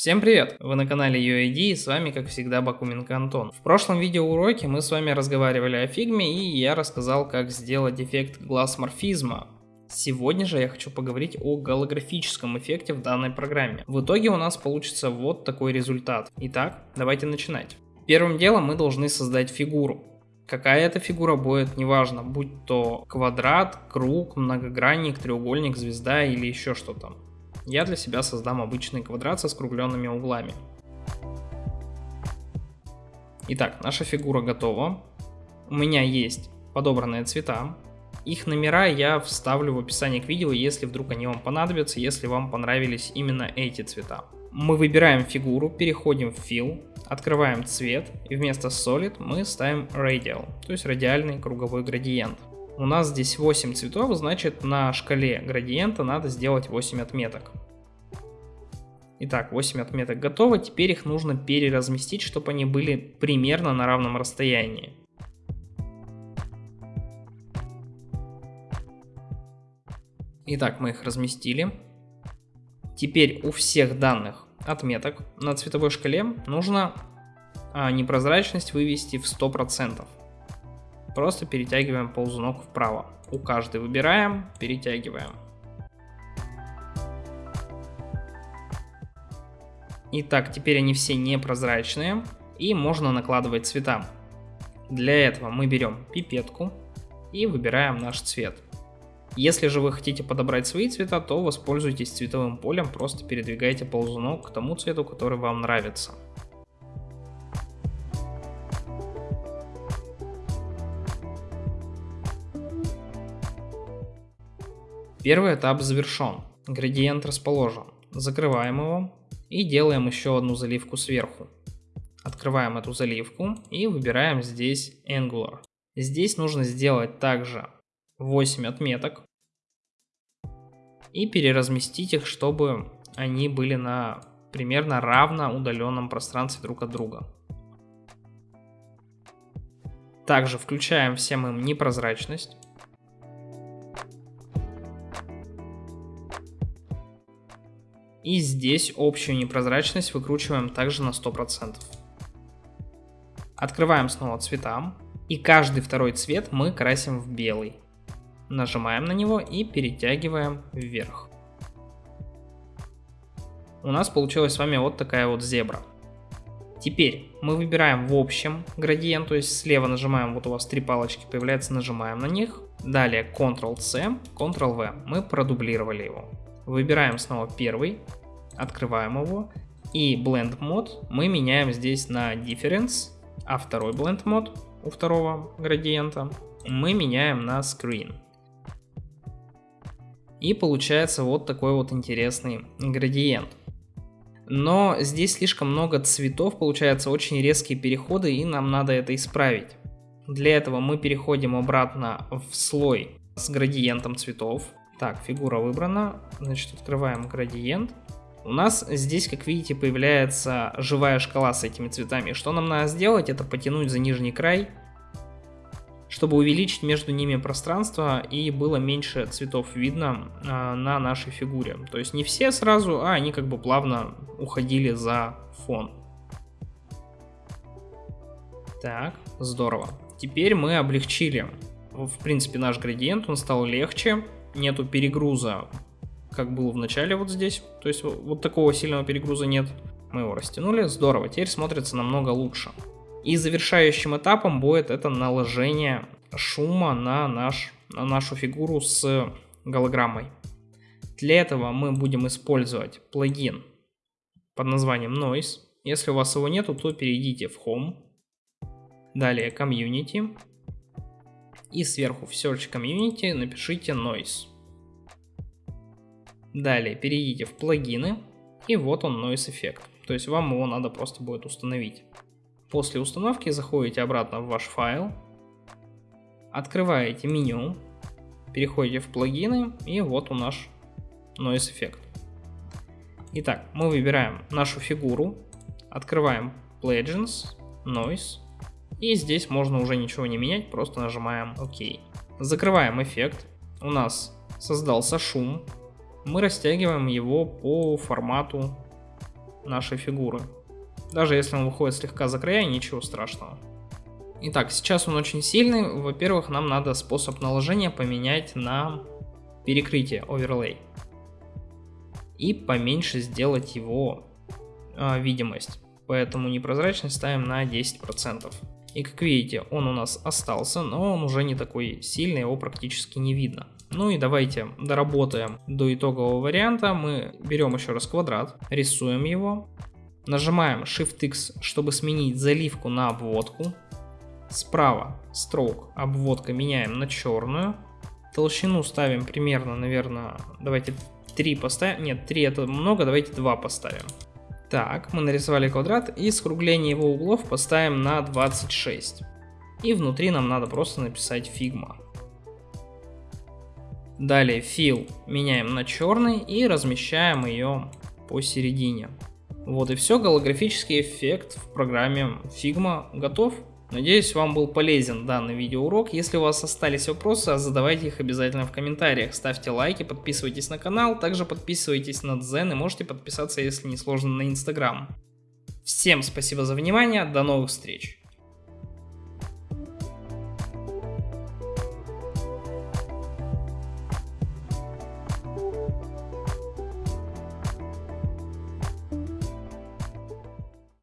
Всем привет! Вы на канале UID и с вами как всегда Бакуменко Антон. В прошлом видеоуроке мы с вами разговаривали о фигме и я рассказал как сделать эффект глаз морфизма. Сегодня же я хочу поговорить о голографическом эффекте в данной программе. В итоге у нас получится вот такой результат. Итак, давайте начинать. Первым делом мы должны создать фигуру. Какая это фигура будет, неважно, будь то квадрат, круг, многогранник, треугольник, звезда или еще что-то я для себя создам обычный квадрат со скругленными углами. Итак, наша фигура готова. У меня есть подобранные цвета. Их номера я вставлю в описании к видео, если вдруг они вам понадобятся, если вам понравились именно эти цвета. Мы выбираем фигуру, переходим в Fill, открываем цвет и вместо Solid мы ставим Radial, то есть радиальный круговой градиент. У нас здесь 8 цветов, значит на шкале градиента надо сделать 8 отметок. Итак, 8 отметок готовы, теперь их нужно переразместить, чтобы они были примерно на равном расстоянии. Итак, мы их разместили. Теперь у всех данных отметок на цветовой шкале нужно а, непрозрачность вывести в 100%. Просто перетягиваем ползунок вправо. У каждой выбираем, перетягиваем. Итак, теперь они все непрозрачные и можно накладывать цвета. Для этого мы берем пипетку и выбираем наш цвет. Если же вы хотите подобрать свои цвета, то воспользуйтесь цветовым полем, просто передвигайте ползунок к тому цвету, который вам нравится. Первый этап завершен, градиент расположен. Закрываем его и делаем еще одну заливку сверху. Открываем эту заливку и выбираем здесь Angular. Здесь нужно сделать также 8 отметок и переразместить их, чтобы они были на примерно равно удаленном пространстве друг от друга. Также включаем всем им непрозрачность. И здесь общую непрозрачность выкручиваем также на 100%. Открываем снова цвета. И каждый второй цвет мы красим в белый. Нажимаем на него и перетягиваем вверх. У нас получилась с вами вот такая вот зебра. Теперь мы выбираем в общем градиент, то есть слева нажимаем, вот у вас три палочки появляются, нажимаем на них. Далее Ctrl-C, Ctrl-V, мы продублировали его. Выбираем снова первый, открываем его. И Blend Mode мы меняем здесь на Difference, а второй Blend Mode у второго градиента мы меняем на Screen. И получается вот такой вот интересный градиент. Но здесь слишком много цветов, получается очень резкие переходы, и нам надо это исправить. Для этого мы переходим обратно в слой с градиентом цветов. Так, фигура выбрана. Значит, открываем градиент. У нас здесь, как видите, появляется живая шкала с этими цветами. Что нам надо сделать? Это потянуть за нижний край, чтобы увеличить между ними пространство и было меньше цветов видно а, на нашей фигуре. То есть не все сразу, а они как бы плавно уходили за фон. Так, здорово. Теперь мы облегчили, в принципе, наш градиент, он стал легче нету перегруза, как было в начале вот здесь. То есть вот такого сильного перегруза нет. Мы его растянули, здорово, теперь смотрится намного лучше. И завершающим этапом будет это наложение шума на, наш, на нашу фигуру с голограммой. Для этого мы будем использовать плагин под названием Noise. Если у вас его нету, то перейдите в Home. Далее Community и сверху в Search Community напишите Noise. Далее перейдите в плагины и вот он Noise эффект. То есть вам его надо просто будет установить. После установки заходите обратно в ваш файл, открываете меню, переходите в плагины и вот он наш Noise эффект. Итак, мы выбираем нашу фигуру, открываем Legends, Noise и здесь можно уже ничего не менять, просто нажимаем ОК. Закрываем эффект. У нас создался шум. Мы растягиваем его по формату нашей фигуры. Даже если он выходит слегка за края, ничего страшного. Итак, сейчас он очень сильный. Во-первых, нам надо способ наложения поменять на перекрытие, оверлей. И поменьше сделать его э, видимость. Поэтому непрозрачность ставим на 10%. И как видите, он у нас остался, но он уже не такой сильный, его практически не видно. Ну и давайте доработаем до итогового варианта. Мы берем еще раз квадрат, рисуем его, нажимаем Shift-X, чтобы сменить заливку на обводку. Справа stroke обводка меняем на черную. Толщину ставим примерно, наверное, давайте 3 поставим. Нет, 3 это много, давайте 2 поставим. Так, мы нарисовали квадрат и скругление его углов поставим на 26. И внутри нам надо просто написать Figma. Далее fill меняем на черный и размещаем ее посередине. Вот и все, голографический эффект в программе Figma готов. Надеюсь, вам был полезен данный видеоурок. Если у вас остались вопросы, задавайте их обязательно в комментариях. Ставьте лайки, подписывайтесь на канал, также подписывайтесь на Дзен и можете подписаться, если не сложно, на Инстаграм. Всем спасибо за внимание, до новых встреч!